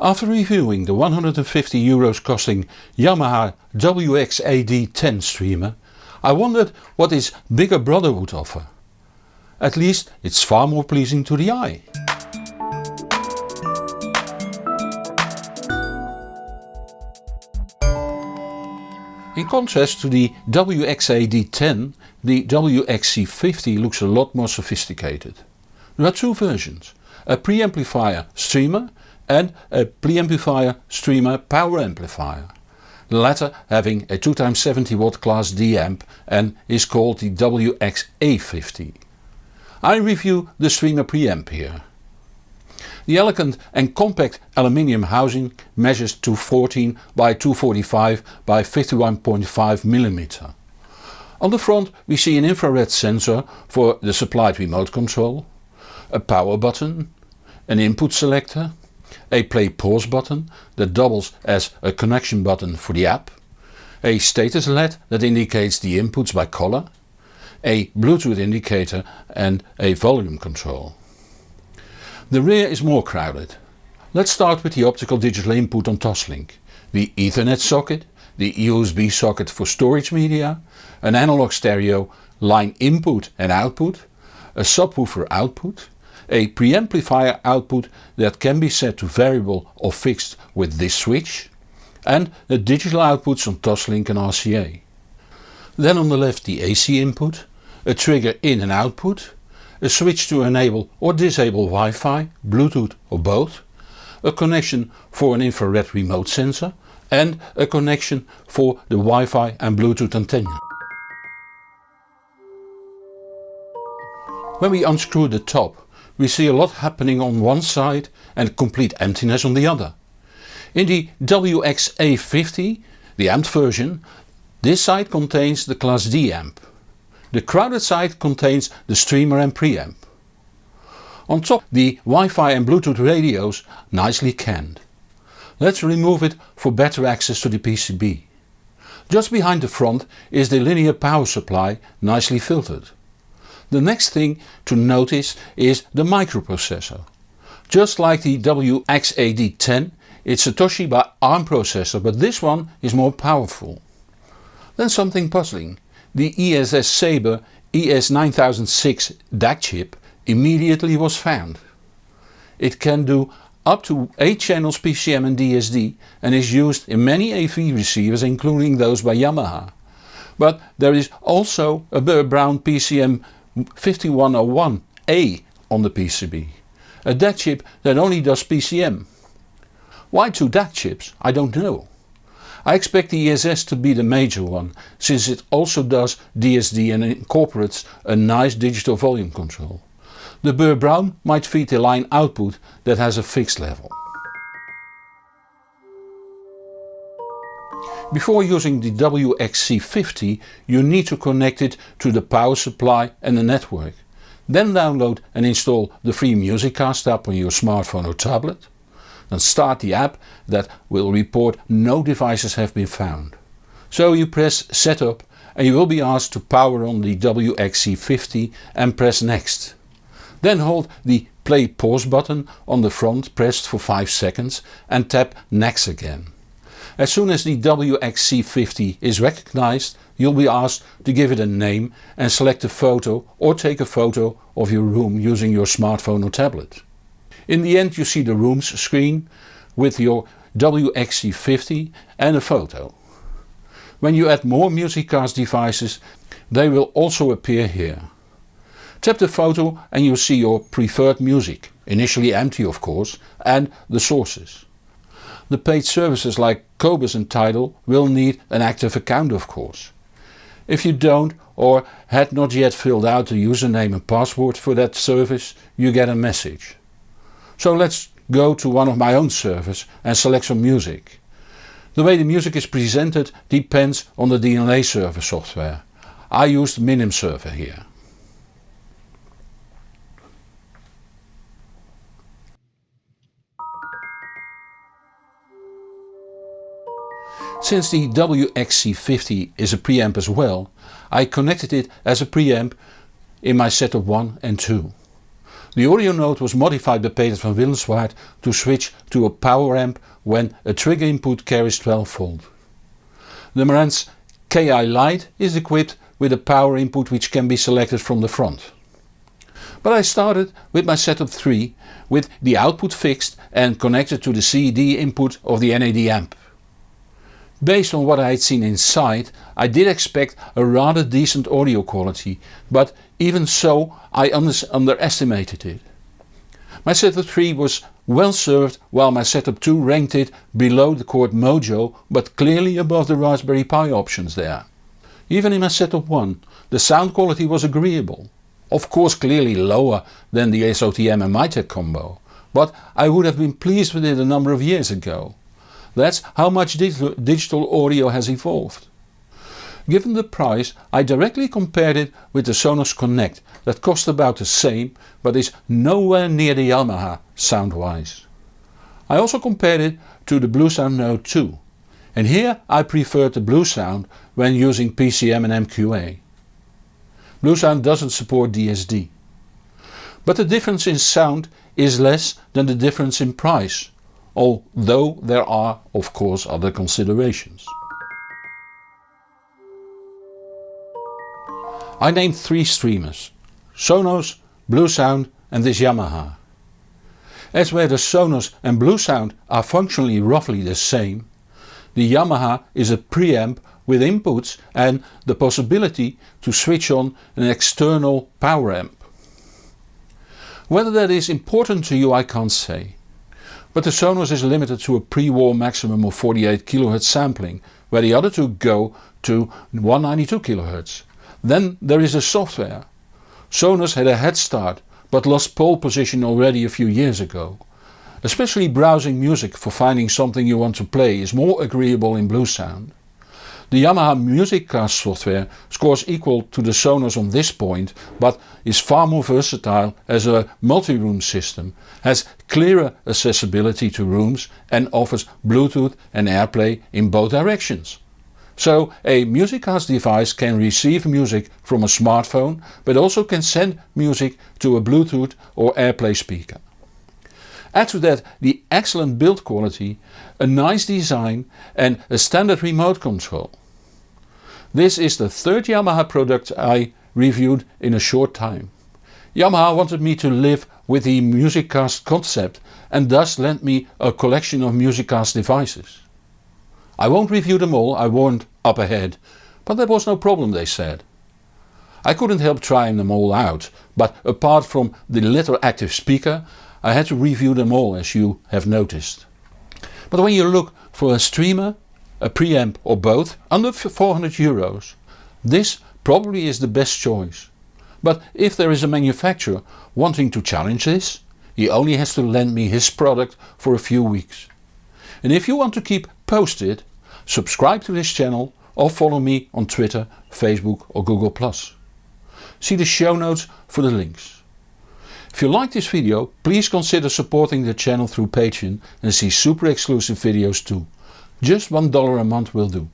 After reviewing the 150 euros costing Yamaha WX-AD10 streamer, I wondered what its bigger brother would offer. At least it's far more pleasing to the eye. In contrast to the WX-AD10, the WXC50 looks a lot more sophisticated. There are two versions, a preamplifier streamer and a preamplifier streamer power amplifier. The latter having a 2x70 watt class D amp and is called the WXA50. I review the streamer preamp here. The elegant and compact aluminium housing measures 214 by 245 by 51.5 mm. On the front we see an infrared sensor for the supplied remote control, a power button, an input selector, a play pause button that doubles as a connection button for the app, a status LED that indicates the inputs by color, a Bluetooth indicator and a volume control. The rear is more crowded. Let's start with the optical digital input on Toslink, the Ethernet socket, the USB socket for storage media, an analog stereo line input and output, a subwoofer output, a preamplifier output that can be set to variable or fixed with this switch, and the digital outputs on Toslink and RCA. Then on the left the AC input, a trigger in and output, a switch to enable or disable Wi-Fi, Bluetooth or both, a connection for an infrared remote sensor and a connection for the Wi-Fi and Bluetooth antenna. When we unscrew the top we see a lot happening on one side and complete emptiness on the other. In the WXA50, the amped version, this side contains the class D amp. The crowded side contains the streamer and preamp. On top the Wi-Fi and Bluetooth radios nicely canned. Let's remove it for better access to the PCB. Just behind the front is the linear power supply nicely filtered. The next thing to notice is the microprocessor. Just like the WX-AD10 it's a Toshiba ARM processor but this one is more powerful. Then something puzzling. The ESS Sabre ES9006 DAC chip immediately was found. It can do up to 8 channels PCM and DSD and is used in many AV receivers including those by Yamaha. But there is also a Burr Brown PCM 5101A on the PCB. A DAC chip that only does PCM. Why two DAC chips? I don't know. I expect the ESS to be the major one, since it also does DSD and incorporates a nice digital volume control. The Burr Brown might feed a line output that has a fixed level. Before using the WXC50 you need to connect it to the power supply and the network. Then download and install the free MusicCast app on your smartphone or tablet then start the app that will report no devices have been found. So you press setup and you will be asked to power on the WXC50 and press next. Then hold the play pause button on the front pressed for 5 seconds and tap next again. As soon as the WXC50 is recognized you'll be asked to give it a name and select a photo or take a photo of your room using your smartphone or tablet. In the end you see the rooms screen with your WXC50 and a photo. When you add more MusicCast devices they will also appear here. Tap the photo and you'll see your preferred music, initially empty of course, and the sources. The paid services like Qobuz and Tidal will need an active account of course. If you don't or had not yet filled out the username and password for that service you get a message. So let's go to one of my own servers and select some music. The way the music is presented depends on the DLNA server software. I used Minim server here. Since the WXC50 is a preamp as well, I connected it as a preamp in my setup 1 and 2. The audio node was modified by Peter van Willenswaard to switch to a power amp when a trigger input carries 12 volt. The Marantz KI Lite is equipped with a power input which can be selected from the front. But I started with my setup 3 with the output fixed and connected to the CD input of the NAD amp. Based on what I had seen inside I did expect a rather decent audio quality, but even so I under underestimated it. My setup 3 was well served while my setup 2 ranked it below the Chord Mojo but clearly above the Raspberry Pi options there. Even in my setup 1 the sound quality was agreeable. Of course clearly lower than the SOTM and Mytek combo, but I would have been pleased with it a number of years ago. That's how much digital audio has evolved. Given the price I directly compared it with the Sonos Connect that cost about the same but is nowhere near the Yamaha sound wise. I also compared it to the Bluesound Node 2 and here I preferred the Bluesound when using PCM and MQA. Bluesound doesn't support DSD. But the difference in sound is less than the difference in price although there are of course other considerations. I named three streamers, Sonos, Bluesound and this Yamaha. As where the Sonos and Bluesound are functionally roughly the same, the Yamaha is a preamp with inputs and the possibility to switch on an external power amp. Whether that is important to you I can't say. But the Sonos is limited to a pre-war maximum of 48 kHz sampling, where the other two go to 192 kHz. Then there is the software. Sonos had a head start but lost pole position already a few years ago. Especially browsing music for finding something you want to play is more agreeable in Bluesound. The Yamaha MusicCast software scores equal to the Sonos on this point but is far more versatile as a multi-room system, has clearer accessibility to rooms and offers Bluetooth and AirPlay in both directions. So a MusicCast device can receive music from a smartphone but also can send music to a Bluetooth or AirPlay speaker. Add to that the excellent build quality, a nice design and a standard remote control. This is the third Yamaha product I reviewed in a short time. Yamaha wanted me to live with the MusicCast concept and thus lent me a collection of MusicCast devices. I won't review them all, I warned up ahead, but that was no problem they said. I couldn't help trying them all out, but apart from the little active speaker I had to review them all as you have noticed. But when you look for a streamer, a preamp or both under 400 euros, this probably is the best choice. But if there is a manufacturer wanting to challenge this, he only has to lend me his product for a few weeks. And if you want to keep posted, subscribe to this channel or follow me on Twitter, Facebook or Google+. See the show notes for the links. If you like this video please consider supporting the channel through Patreon and see super exclusive videos too. Just $1 a month will do.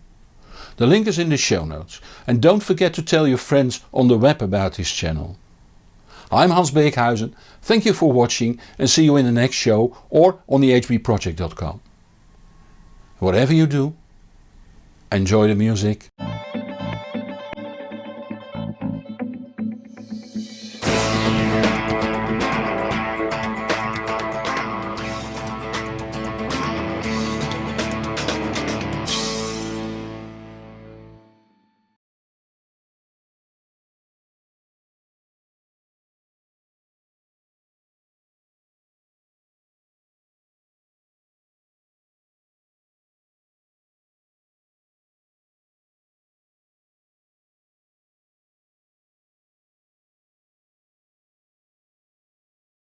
The link is in the show notes and don't forget to tell your friends on the web about this channel. I'm Hans Beekhuizen, thank you for watching and see you in the next show or on the hbproject.com. Whatever you do, enjoy the music.